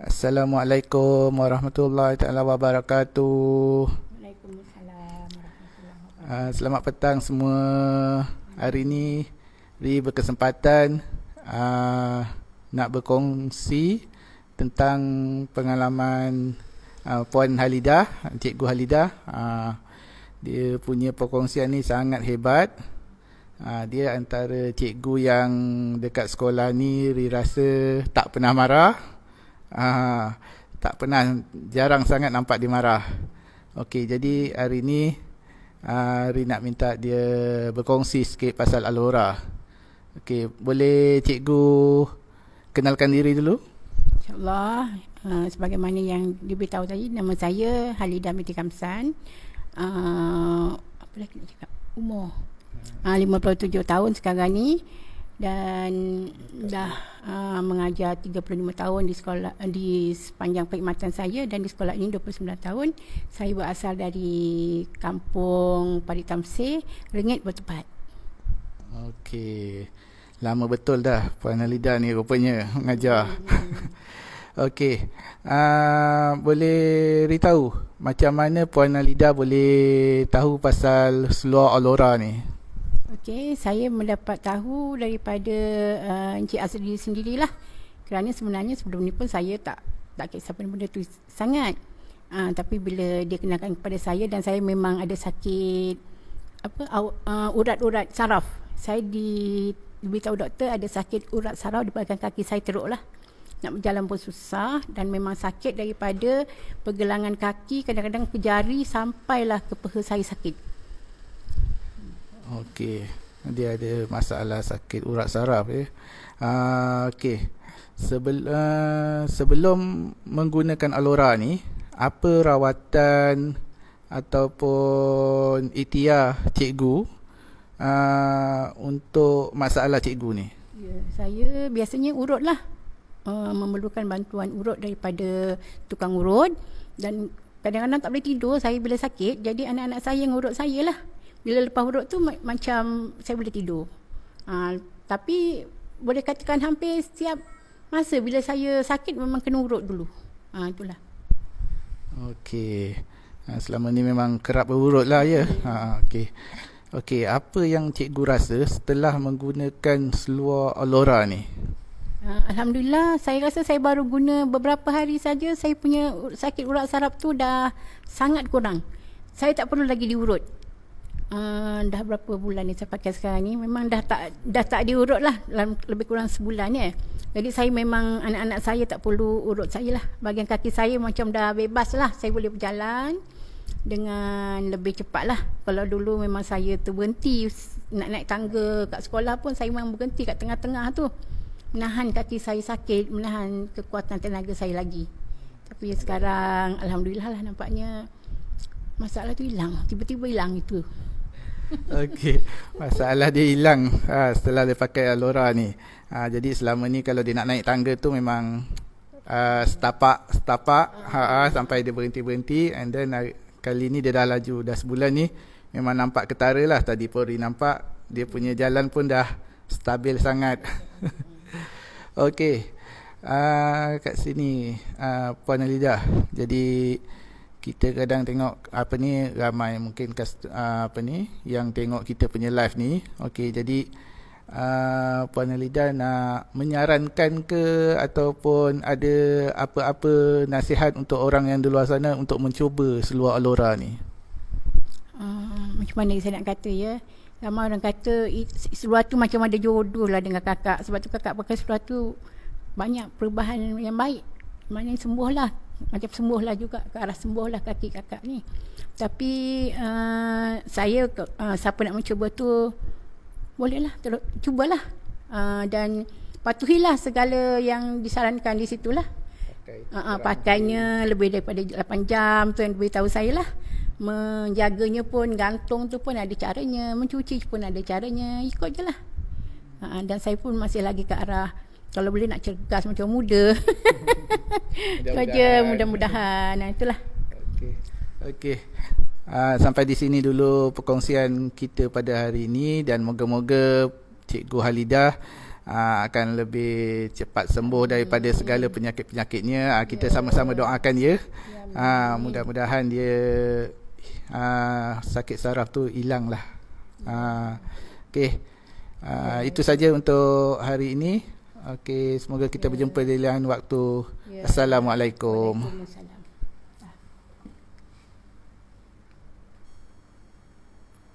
Assalamualaikum warahmatullahi taala wabarakatuh. Waalaikumsalam warahmatullahi wabarakatuh. Uh, selamat petang semua. Hari ini Ri berkesempatan uh, nak berkongsi tentang pengalaman uh, Puan Halidah, Cikgu Halidah. Uh, dia punya perkongsian ni sangat hebat. Uh, dia antara cikgu yang dekat sekolah ni Ri rasa tak pernah marah. Ah, tak pernah jarang sangat nampak dia marah. Okey, jadi hari ni ah Ri nak minta dia berkongsi sikit pasal Alora. Okey, boleh cikgu kenalkan diri dulu? InsyaAllah, uh, sebagaimana yang diberitahu tadi, nama saya Halidah Binti Kamsan. Uh, apa lagi nak cakap? Umur. Uh, 57 tahun sekarang ni dan dah uh, mengajar 35 tahun di sekolah di sepanjang perkhidmatan saya dan di sekolah ini 29 tahun. Saya berasal dari kampung Parit Tamsir, Rengit bertepat. Okey. Lama betul dah Puan Alida ni rupanya mengajar. Okey. Uh, boleh beritahu macam mana Puan Alida boleh tahu pasal seluar Alora ni? Okey, saya mendapat tahu daripada uh, Encik Azri sendirilah. Kerana sebenarnya sebelum ni pun saya tak tak kisah benda tu sangat. Uh, tapi bila dia kenalkan kepada saya dan saya memang ada sakit apa uh, urat-urat saraf. Saya di diberitahu doktor ada sakit urat saraf di belakang kaki saya teruk lah. Nak berjalan pun susah dan memang sakit daripada pergelangan kaki kadang-kadang ke jari sampailah ke peha saya sakit. Okey. Dia ada masalah sakit urat saraf ya. Uh, okey. Sebel, uh, sebelum menggunakan Alora ni, apa rawatan ataupun itiar cikgu uh, untuk masalah cikgu ni? Ya, saya biasanya urut lah. Uh, memerlukan bantuan urut daripada tukang urut dan kadang-kadang tak boleh tidur saya bila sakit jadi anak-anak saya yang urut saya lah bila lepas huruf tu macam saya boleh tidur. Ha, tapi boleh katakan hampir setiap masa bila saya sakit memang kena urut dulu. Ha, itulah. Okey. Ha, selama ni memang kerap berurut lah ya. Ha, Okey. Okey, apa yang cikgu rasa setelah menggunakan seluar Alora ni? Ha, Alhamdulillah, saya rasa saya baru guna beberapa hari saja saya punya sakit urat saraf tu dah sangat kurang. Saya tak perlu lagi diurut uh, dah berapa bulan ni saya pakai sekarang ni memang dah tak dah tak diurut lah lebih kurang sebulan ya. Jadi saya memang anak-anak saya tak perlu urut saya lah. Bagian kaki saya macam dah bebas lah. Saya boleh berjalan dengan lebih cepat lah. Kalau dulu memang saya terberhenti nak naik tangga kat sekolah pun saya memang berhenti kat tengah-tengah tu. Menahan kaki saya sakit, menahan kekuatan tenaga saya lagi. Tapi sekarang Alhamdulillah lah nampaknya masalah tu hilang. Tiba-tiba hilang itu. Okey, masalah dia hilang ha, setelah dia pakai Alora ni. Ha, jadi selama ni kalau dia nak naik tangga tu memang uh, setapak setapak ha, ha, sampai dia berhenti berhenti and then uh, kali ni dia dah laju dah sebulan ni memang nampak ketara lah tadi Pori nampak dia punya jalan pun dah stabil sangat. Okey, uh, kat sini uh, Puan Alidah. Jadi kita kadang tengok apa ni ramai mungkin uh, apa ni yang tengok kita punya live ni. Okey jadi uh, puan Alida nak menyarankan ke ataupun ada apa-apa nasihat untuk orang yang di luar sana untuk mencuba seluar Alora ni? Uh, macam mana saya nak kata ya? Ramai orang kata seluar tu macam ada jodoh lah dengan kakak. Sebab tu kakak pakai seluar tu banyak perubahan yang baik. Maknanya sembuh lah macam sembuh lah juga ke arah sembuh lah kaki kakak ni. Tapi uh, saya uh, siapa nak mencuba tu bolehlah terus cubalah. Uh, dan patuhilah segala yang disarankan di situlah. Pakai, uh, uh, pakainya lebih daripada 8 jam tu yang beritahu saya lah. Menjaganya pun gantung tu pun ada caranya. Mencuci pun ada caranya. Ikut je lah. Uh, dan saya pun masih lagi ke arah kalau boleh nak cergas macam muda. Saja mudah-mudahan. Nah itulah. Okey. Okey. Uh, sampai di sini dulu perkongsian kita pada hari ini dan moga-moga Cikgu Halidah uh, akan lebih cepat sembuh daripada segala penyakit-penyakitnya. Uh, kita sama-sama doakan ya. Uh, mudah-mudahan dia uh, sakit saraf tu hilang lah. Uh, okay. Uh, itu saja untuk hari ini. Okey, semoga kita berjumpa di lain waktu. Assalamualaikum. Waalaikumsalam.